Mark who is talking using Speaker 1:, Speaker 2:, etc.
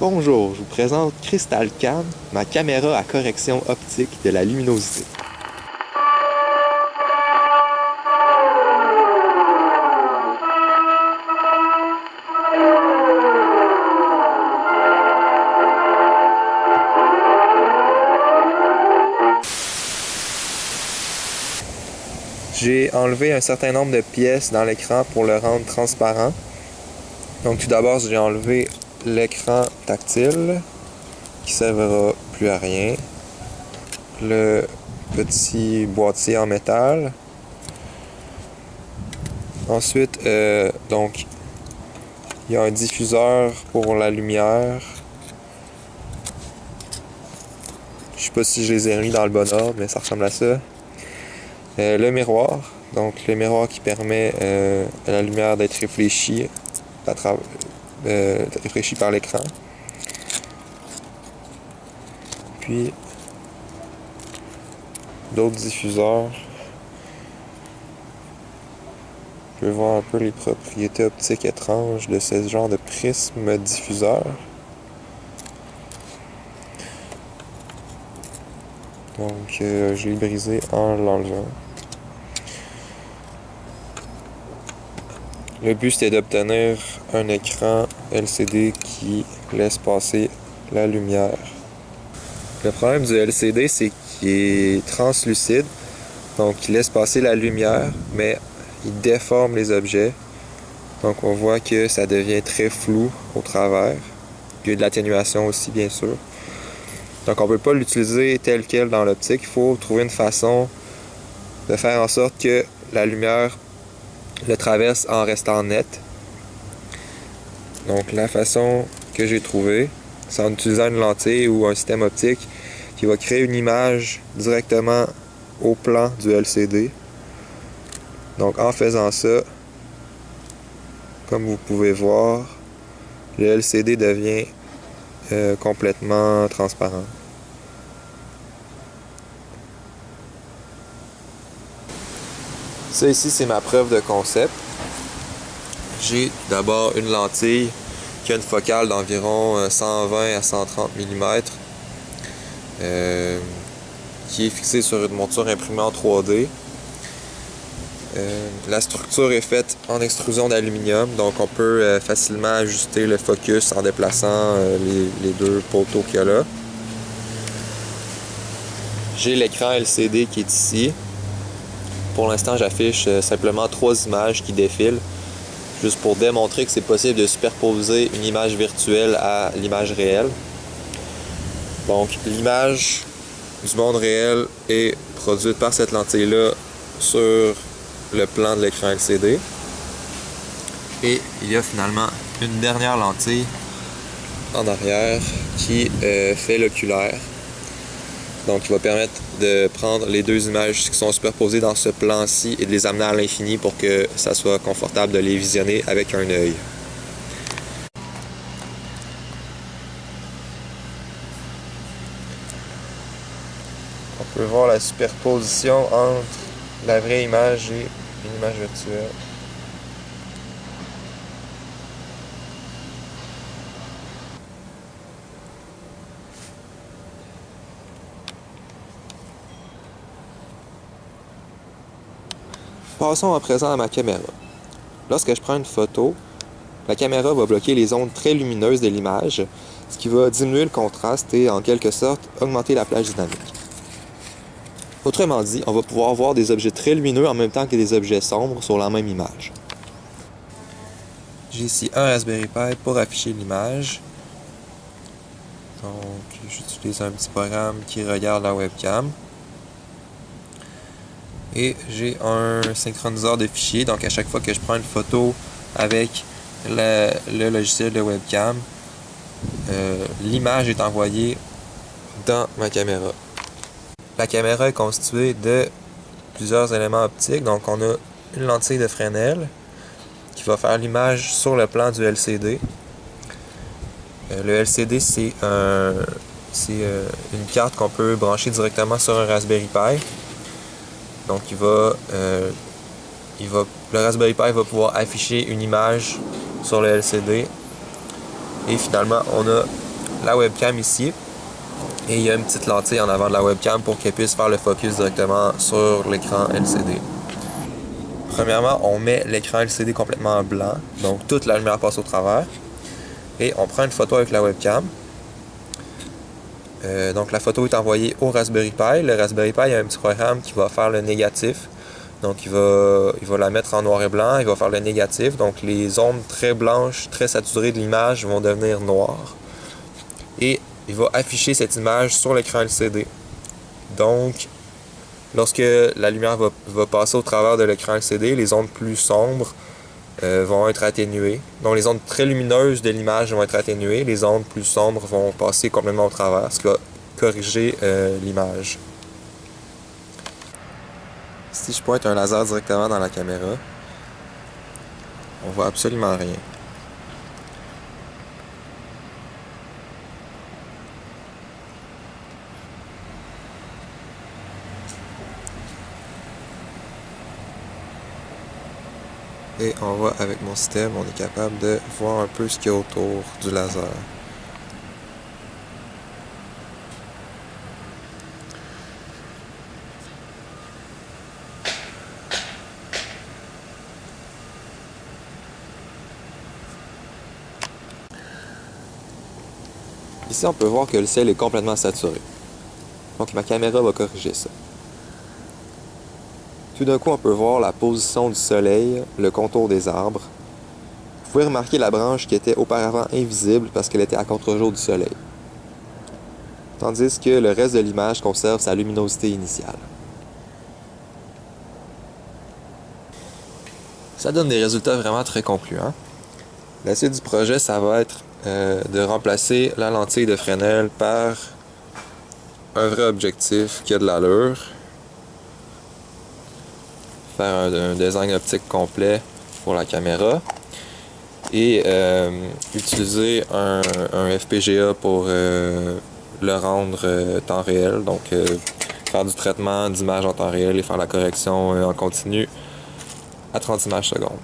Speaker 1: Bonjour, je vous présente Crystal Cam, ma caméra à correction optique de la luminosité. J'ai enlevé un certain nombre de pièces dans l'écran pour le rendre transparent. Donc tout d'abord, j'ai enlevé l'écran tactile qui servira plus à rien. Le petit boîtier en métal. Ensuite, euh, donc, il y a un diffuseur pour la lumière. Je sais pas si je les ai mis dans le bon ordre, mais ça ressemble à ça. Euh, le miroir, donc le miroir qui permet euh, à la lumière d'être réfléchie à travers euh, réfléchi par l'écran. Puis d'autres diffuseurs. Je vais voir un peu les propriétés optiques étranges de ce genre de prisme diffuseur. Donc, euh, je l'ai brisé en l'enlevant. Le but c'était d'obtenir un écran LCD qui laisse passer la lumière. Le problème du LCD c'est qu'il est translucide, donc il laisse passer la lumière, mais il déforme les objets. Donc on voit que ça devient très flou au travers. Il y a de l'atténuation aussi bien sûr. Donc on ne peut pas l'utiliser tel quel dans l'optique, il faut trouver une façon de faire en sorte que la lumière le traverse en restant net. Donc la façon que j'ai trouvé, c'est en utilisant une lentille ou un système optique qui va créer une image directement au plan du LCD. Donc en faisant ça, comme vous pouvez voir, le LCD devient euh, complètement transparent. Ça ici, c'est ma preuve de concept. J'ai d'abord une lentille qui a une focale d'environ 120 euh, à 130 mm euh, qui est fixée sur une monture imprimée en 3D. Euh, la structure est faite en extrusion d'aluminium, donc on peut facilement ajuster le focus en déplaçant les, deux poteaux qu'il y a là. J'ai l'écran LCD qui est ici. Pour l'instant, j'affiche euh, simplement trois images qui défilent, juste pour démontrer que c'est possible de superposer une image virtuelle à l'image réelle. Donc, l'image du monde réel est produite par cette lentille-là sur le plan de l'écran LCD. Et il y a finalement une dernière lentille en arrière qui euh, fait l'oculaire. Donc, il va permettre de prendre les deux images qui sont superposées dans ce plan-ci et de les amener à l'infini pour que ça soit confortable de les visionner avec un œil. On peut voir la superposition entre la vraie image et une image virtuelle. Passons à présent à ma caméra. Lorsque je prends une photo, la caméra va bloquer les ondes très lumineuses de l'image, ce qui va diminuer le contraste et en quelque sorte augmenter la plage dynamique. Autrement dit, on va pouvoir voir des objets très lumineux en même temps que des objets sombres sur la même image. J'ai ici un Raspberry Pi pour afficher l'image. Donc, j'utilise un petit programme qui regarde la webcam. Et j'ai un synchroniseur de fichiers. Donc, à chaque fois que je prends une photo avec le, logiciel de webcam, euh, l'image est envoyée dans ma caméra. La caméra est constituée de plusieurs éléments optiques. Donc, on a une lentille de Fresnel qui va faire l'image sur le plan du LCD. Euh, le LCD, c'est euh, une carte qu'on peut brancher directement sur un Raspberry Pi. Donc il va, euh, il va, le Raspberry Pi va pouvoir afficher une image sur le LCD. Et finalement, on a la webcam ici. Et il y a une petite lentille en avant de la webcam pour qu'elle puisse faire le focus directement sur l'écran LCD. Premièrement, on met l'écran LCD complètement blanc, donc toute la lumière passe au travers. Et on prend une photo avec la webcam. Euh, donc la photo est envoyée au Raspberry Pi. Le Raspberry Pi a un petit programme qui va faire le négatif. Donc il va, la mettre en noir et blanc, il va faire le négatif. Donc les ondes très blanches, très saturées de l'image vont devenir noires. Et il va afficher cette image sur l'écran LCD. Donc lorsque la lumière va, va passer au travers de l'écran LCD, les ondes plus sombres euh, vont être atténuées. Donc les ondes très lumineuses de l'image vont être atténuées, les ondes plus sombres vont passer complètement au travers, ce qui va corriger euh, l'image. Si je pointe un laser directement dans la caméra, on voit absolument rien. Et on voit avec mon système, on est capable de voir un peu ce qu'il y a autour du laser. Ici, on peut voir que le ciel est complètement saturé. Donc ma caméra va corriger ça. Tout d'un coup, on peut voir la position du soleil, le contour des arbres. Vous pouvez remarquer la branche qui était auparavant invisible parce qu'elle était à contre-jour du soleil. Tandis que le reste de l'image conserve sa luminosité initiale. Ça donne des résultats vraiment très concluants. La suite du projet, ça va être euh, de remplacer la lentille de Fresnel par un vrai objectif qui a de l'allure un, design optique complet pour la caméra et euh, utiliser un, FPGA pour euh, le rendre euh, temps réel, donc faire du traitement d'image en temps réel et faire la correction en continu à 30 images secondes.